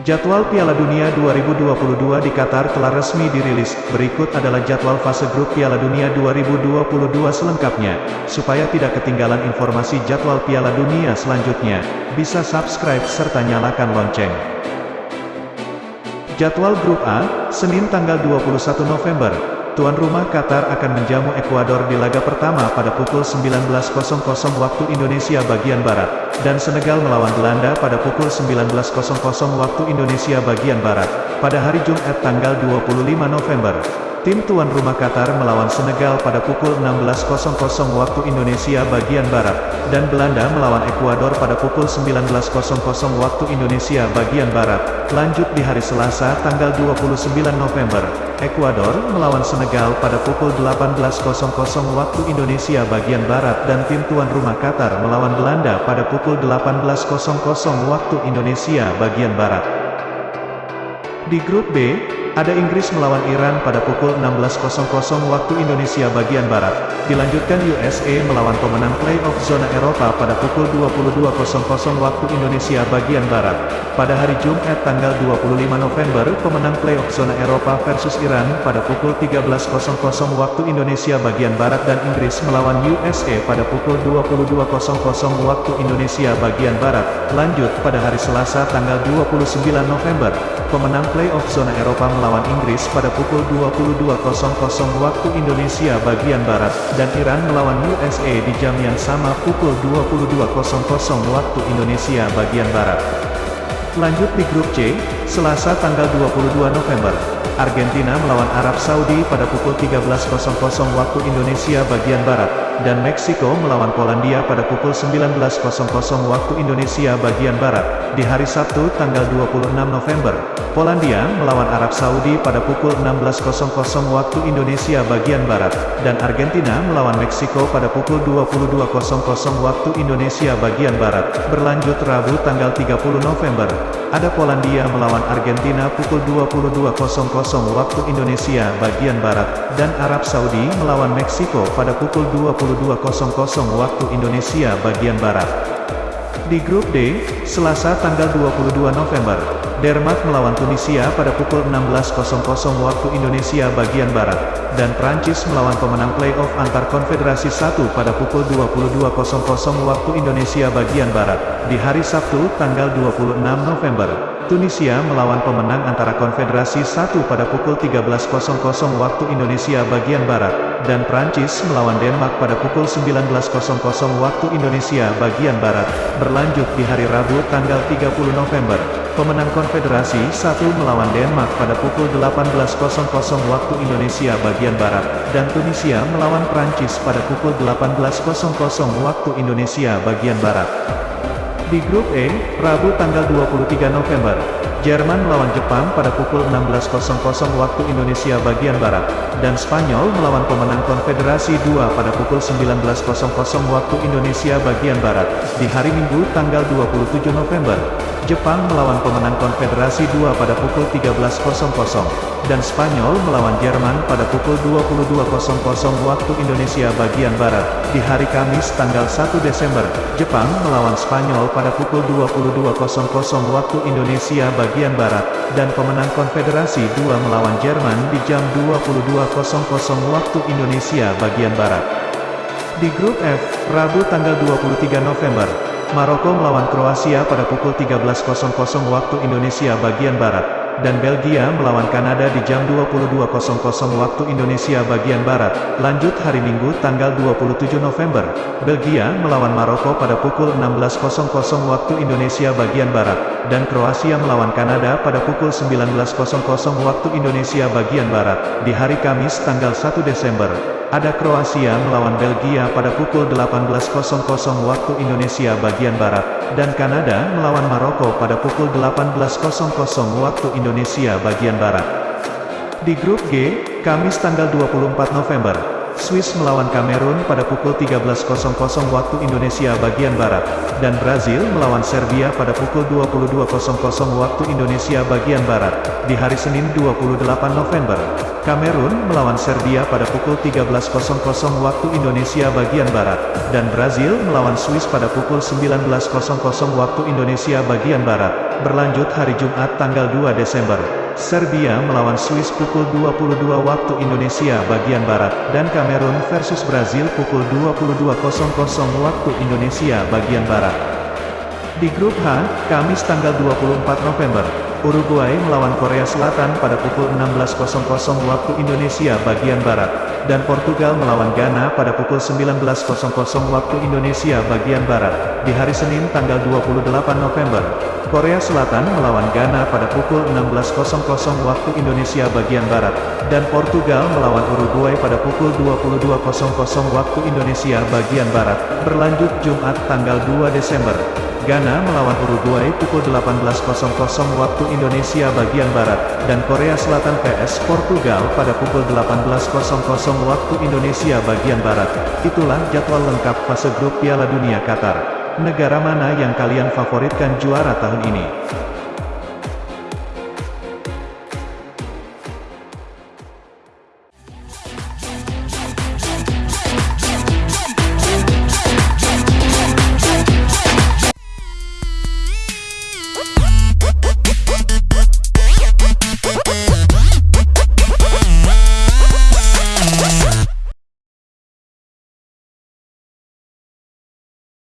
Jadwal Piala Dunia 2022 di Qatar telah resmi dirilis. Berikut adalah jadwal fase grup Piala Dunia 2022 selengkapnya. Supaya tidak ketinggalan informasi jadwal Piala Dunia selanjutnya, bisa subscribe serta nyalakan lonceng. Jadwal grup A, Senin tanggal 21 November, Tuan rumah Qatar akan menjamu Ekuador di laga pertama pada pukul 19.00 waktu Indonesia bagian Barat, dan Senegal melawan Belanda pada pukul 19.00 waktu Indonesia bagian Barat, pada hari Jumat tanggal 25 November. Tim tuan rumah Qatar melawan Senegal pada pukul 16.00 waktu Indonesia bagian Barat, dan Belanda melawan Ekuador pada pukul 19.00 waktu Indonesia bagian Barat. Lanjut di hari Selasa tanggal 29 November, Ekuador melawan Senegal pada pukul 18.00 waktu Indonesia bagian Barat dan tim tuan rumah Qatar melawan Belanda pada pukul 18.00 waktu Indonesia bagian Barat. Di grup B, ada Inggris melawan Iran pada pukul 16.00 waktu Indonesia bagian Barat. Dilanjutkan USA melawan pemenang playoff zona Eropa pada pukul 22.00 waktu Indonesia bagian Barat. Pada hari Jumat tanggal 25 November, pemenang playoff zona Eropa versus Iran pada pukul 13.00 waktu Indonesia bagian Barat dan Inggris melawan USA pada pukul 22.00 waktu Indonesia bagian Barat. Lanjut pada hari Selasa tanggal 29 November, pemenang playoff zona Eropa melawan Inggris pada pukul 22.00 waktu Indonesia bagian Barat, dan Iran melawan USA di jam yang sama pukul 22.00 waktu Indonesia bagian Barat. Lanjut di grup C, Selasa tanggal 22 November, Argentina melawan Arab Saudi pada pukul 13.00 waktu Indonesia bagian Barat, dan Meksiko melawan Polandia pada pukul 19.00 waktu Indonesia bagian Barat. Di hari Sabtu tanggal 26 November, Polandia melawan Arab Saudi pada pukul 16.00 waktu Indonesia bagian Barat, dan Argentina melawan Meksiko pada pukul 22.00 waktu Indonesia bagian Barat. Berlanjut Rabu tanggal 30 November, ada Polandia melawan Argentina pukul 22.00 waktu Indonesia bagian Barat, dan Arab Saudi melawan Meksiko pada pukul 22.00 waktu Indonesia bagian Barat. Di grup D, Selasa tanggal 22 November, Denmark melawan Tunisia pada pukul 16.00 waktu Indonesia bagian Barat, dan Prancis melawan pemenang playoff antar konfederasi 1 pada pukul 22.00 waktu Indonesia bagian Barat. Di hari Sabtu tanggal 26 November, Tunisia melawan pemenang antara konfederasi 1 pada pukul 13.00 waktu Indonesia bagian Barat, dan Prancis melawan Denmark pada pukul 19.00 waktu Indonesia bagian Barat. Berlanjut di hari Rabu tanggal 30 November, pemenang konfederasi 1 melawan Denmark pada pukul 18.00 waktu Indonesia bagian Barat, dan Tunisia melawan Prancis pada pukul 18.00 waktu Indonesia bagian Barat. Di grup E, Rabu tanggal 23 November, Jerman melawan Jepang pada pukul 16.00 waktu Indonesia bagian Barat, dan Spanyol melawan pemenang Konfederasi 2 pada pukul 19.00 waktu Indonesia bagian Barat. Di hari Minggu tanggal 27 November, Jepang melawan pemenang Konfederasi 2 pada pukul 13.00, dan Spanyol melawan Jerman pada pukul 22.00 waktu Indonesia bagian Barat. Di hari Kamis tanggal 1 Desember, Jepang melawan Spanyol pada pukul 22.00 waktu Indonesia bagian Barat, dan pemenang Konfederasi 2 melawan Jerman di jam 22.00 waktu Indonesia bagian Barat. Di grup F, Rabu tanggal 23 November, Maroko melawan Kroasia pada pukul 13.00 waktu Indonesia bagian Barat, dan Belgia melawan Kanada di jam 22.00 waktu Indonesia bagian Barat. Lanjut hari Minggu tanggal 27 November, Belgia melawan Maroko pada pukul 16.00 waktu Indonesia bagian Barat, dan Kroasia melawan Kanada pada pukul 19.00 waktu Indonesia bagian Barat. Di hari Kamis tanggal 1 Desember, ada Kroasia melawan Belgia pada pukul 18.00 waktu Indonesia bagian Barat, dan Kanada melawan Maroko pada pukul 18.00 waktu Indonesia bagian Barat. Di grup G, Kamis tanggal 24 November, Swiss melawan Kamerun pada pukul 13.00 waktu Indonesia bagian Barat, dan Brazil melawan Serbia pada pukul 22.00 waktu Indonesia bagian Barat. Di hari Senin 28 November, Kamerun melawan Serbia pada pukul 13.00 waktu Indonesia bagian Barat, dan Brazil melawan Swiss pada pukul 19.00 waktu Indonesia bagian Barat. berlanjut hari Jumat tanggal 2 Desember. Serbia melawan Swiss pukul 22 waktu Indonesia bagian Barat, dan Kamerun versus Brazil pukul 22.00 waktu Indonesia bagian Barat. Di grup H, Kamis tanggal 24 November, Uruguay melawan Korea Selatan pada pukul 16.00 waktu Indonesia bagian Barat, dan Portugal melawan Ghana pada pukul 19.00 waktu Indonesia bagian Barat. Di hari Senin tanggal 28 November, Korea Selatan melawan Ghana pada pukul 16.00 waktu Indonesia bagian Barat, dan Portugal melawan Uruguay pada pukul 22.00 waktu Indonesia bagian Barat. Berlanjut Jumat tanggal 2 Desember, Ghana melawan Uruguay pukul 18.00 waktu Indonesia bagian Barat, dan Korea Selatan vs Portugal pada pukul 18.00 waktu Indonesia bagian Barat. Itulah jadwal lengkap fase grup Piala Dunia Qatar. Negara mana yang kalian favoritkan juara tahun ini?